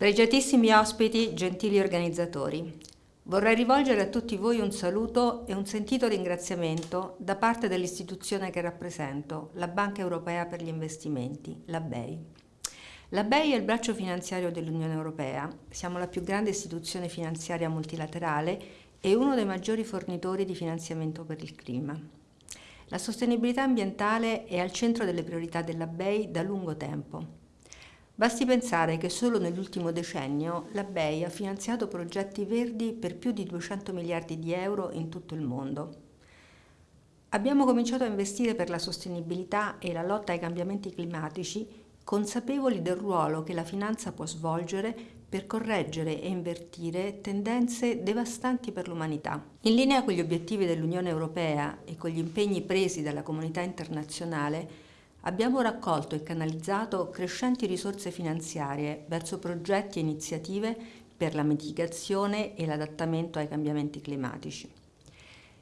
Pregiatissimi ospiti, gentili organizzatori, vorrei rivolgere a tutti voi un saluto e un sentito ringraziamento da parte dell'istituzione che rappresento, la Banca Europea per gli Investimenti, la BEI. La BEI è il braccio finanziario dell'Unione Europea, siamo la più grande istituzione finanziaria multilaterale e uno dei maggiori fornitori di finanziamento per il clima. La sostenibilità ambientale è al centro delle priorità della BEI da lungo tempo. Basti pensare che solo nell'ultimo decennio la BEI ha finanziato progetti verdi per più di 200 miliardi di euro in tutto il mondo. Abbiamo cominciato a investire per la sostenibilità e la lotta ai cambiamenti climatici consapevoli del ruolo che la finanza può svolgere per correggere e invertire tendenze devastanti per l'umanità. In linea con gli obiettivi dell'Unione Europea e con gli impegni presi dalla comunità internazionale, abbiamo raccolto e canalizzato crescenti risorse finanziarie verso progetti e iniziative per la mitigazione e l'adattamento ai cambiamenti climatici.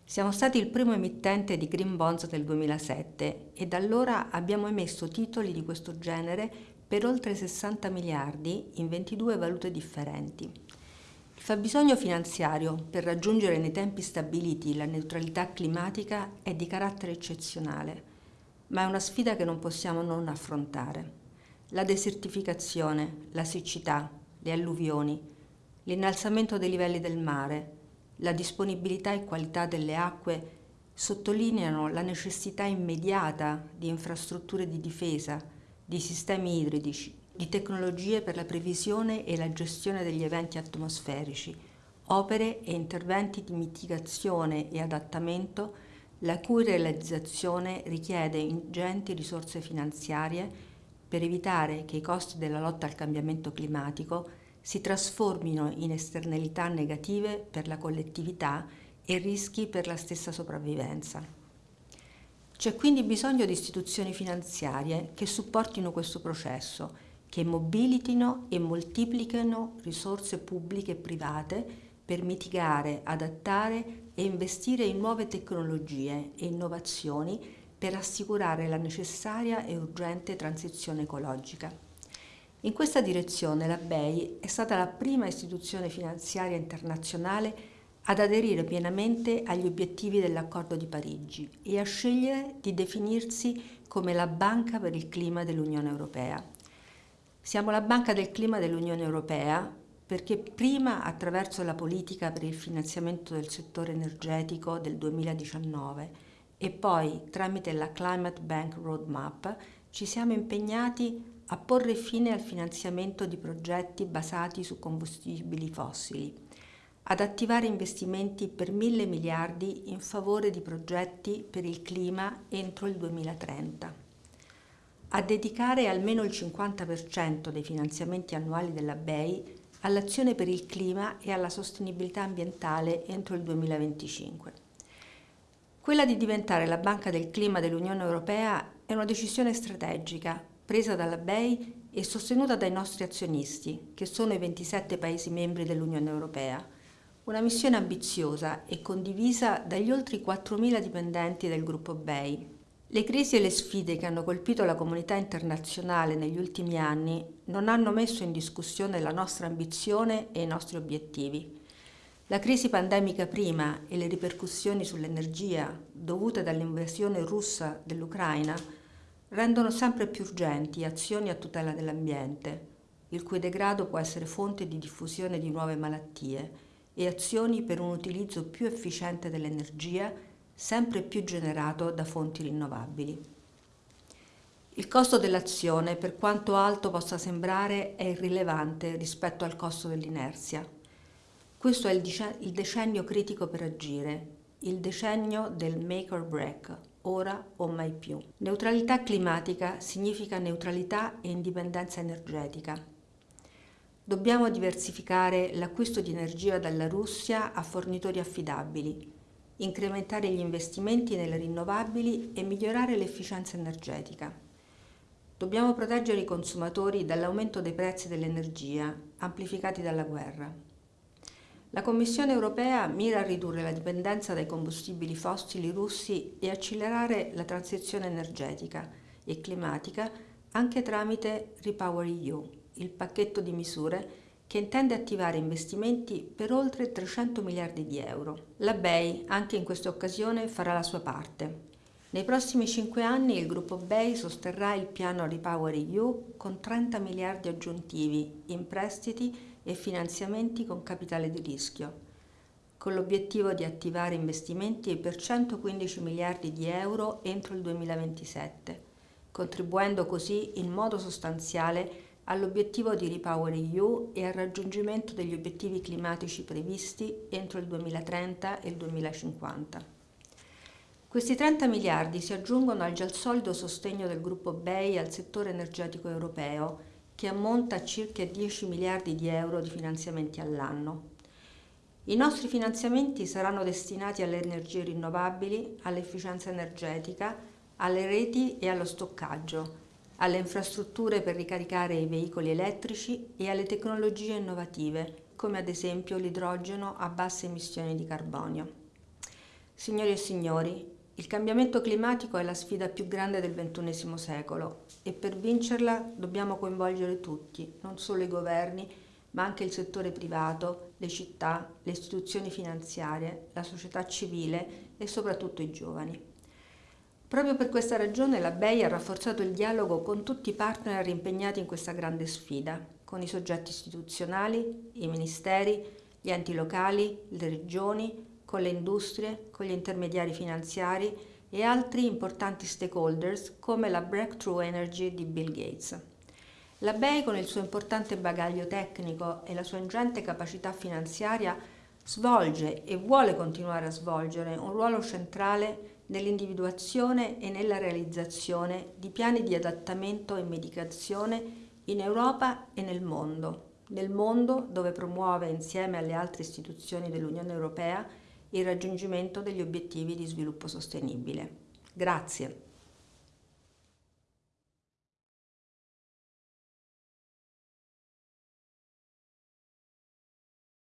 Siamo stati il primo emittente di Green Bonds del 2007 e da allora abbiamo emesso titoli di questo genere per oltre 60 miliardi in 22 valute differenti. Il fabbisogno finanziario per raggiungere nei tempi stabiliti la neutralità climatica è di carattere eccezionale ma è una sfida che non possiamo non affrontare. La desertificazione, la siccità, le alluvioni, l'innalzamento dei livelli del mare, la disponibilità e qualità delle acque sottolineano la necessità immediata di infrastrutture di difesa, di sistemi idrici, di tecnologie per la previsione e la gestione degli eventi atmosferici, opere e interventi di mitigazione e adattamento la cui realizzazione richiede ingenti risorse finanziarie per evitare che i costi della lotta al cambiamento climatico si trasformino in esternalità negative per la collettività e rischi per la stessa sopravvivenza. C'è quindi bisogno di istituzioni finanziarie che supportino questo processo, che mobilitino e moltiplichino risorse pubbliche e private per mitigare, adattare e investire in nuove tecnologie e innovazioni per assicurare la necessaria e urgente transizione ecologica. In questa direzione la BEI è stata la prima istituzione finanziaria internazionale ad aderire pienamente agli obiettivi dell'accordo di Parigi e a scegliere di definirsi come la Banca per il Clima dell'Unione Europea. Siamo la Banca del Clima dell'Unione Europea perché prima attraverso la politica per il finanziamento del settore energetico del 2019 e poi tramite la Climate Bank Roadmap ci siamo impegnati a porre fine al finanziamento di progetti basati su combustibili fossili, ad attivare investimenti per mille miliardi in favore di progetti per il clima entro il 2030, a dedicare almeno il 50% dei finanziamenti annuali della BEI all'azione per il clima e alla sostenibilità ambientale entro il 2025. Quella di diventare la Banca del Clima dell'Unione Europea è una decisione strategica presa dalla BEI e sostenuta dai nostri azionisti, che sono i 27 Paesi membri dell'Unione Europea. Una missione ambiziosa e condivisa dagli oltre 4.000 dipendenti del gruppo BEI, le crisi e le sfide che hanno colpito la comunità internazionale negli ultimi anni non hanno messo in discussione la nostra ambizione e i nostri obiettivi. La crisi pandemica prima e le ripercussioni sull'energia dovute dall'invasione russa dell'Ucraina rendono sempre più urgenti azioni a tutela dell'ambiente, il cui degrado può essere fonte di diffusione di nuove malattie, e azioni per un utilizzo più efficiente dell'energia sempre più generato da fonti rinnovabili. Il costo dell'azione, per quanto alto possa sembrare, è irrilevante rispetto al costo dell'inerzia. Questo è il decennio critico per agire, il decennio del make or break, ora o mai più. Neutralità climatica significa neutralità e indipendenza energetica. Dobbiamo diversificare l'acquisto di energia dalla Russia a fornitori affidabili, incrementare gli investimenti nelle rinnovabili e migliorare l'efficienza energetica. Dobbiamo proteggere i consumatori dall'aumento dei prezzi dell'energia, amplificati dalla guerra. La Commissione europea mira a ridurre la dipendenza dai combustibili fossili russi e accelerare la transizione energetica e climatica anche tramite REPowerEU, il pacchetto di misure che intende attivare investimenti per oltre 300 miliardi di euro. La BEI anche in questa occasione farà la sua parte. Nei prossimi cinque anni il gruppo BEI sosterrà il piano Repower EU con 30 miliardi aggiuntivi in prestiti e finanziamenti con capitale di rischio, con l'obiettivo di attivare investimenti per 115 miliardi di euro entro il 2027, contribuendo così in modo sostanziale all'obiettivo di Repower EU e al raggiungimento degli obiettivi climatici previsti entro il 2030 e il 2050. Questi 30 miliardi si aggiungono al già solido sostegno del gruppo BEI al settore energetico europeo, che ammonta a circa 10 miliardi di euro di finanziamenti all'anno. I nostri finanziamenti saranno destinati alle energie rinnovabili, all'efficienza energetica, alle reti e allo stoccaggio, alle infrastrutture per ricaricare i veicoli elettrici e alle tecnologie innovative, come ad esempio l'idrogeno a basse emissioni di carbonio. Signori e signori, il cambiamento climatico è la sfida più grande del XXI secolo e per vincerla dobbiamo coinvolgere tutti, non solo i governi, ma anche il settore privato, le città, le istituzioni finanziarie, la società civile e soprattutto i giovani. Proprio per questa ragione la BEI ha rafforzato il dialogo con tutti i partner impegnati in questa grande sfida, con i soggetti istituzionali, i ministeri, gli enti locali, le regioni, con le industrie, con gli intermediari finanziari e altri importanti stakeholders come la Breakthrough Energy di Bill Gates. La BEI con il suo importante bagaglio tecnico e la sua ingente capacità finanziaria svolge e vuole continuare a svolgere un ruolo centrale nell'individuazione e nella realizzazione di piani di adattamento e medicazione in Europa e nel mondo, nel mondo dove promuove insieme alle altre istituzioni dell'Unione Europea il raggiungimento degli obiettivi di sviluppo sostenibile. Grazie.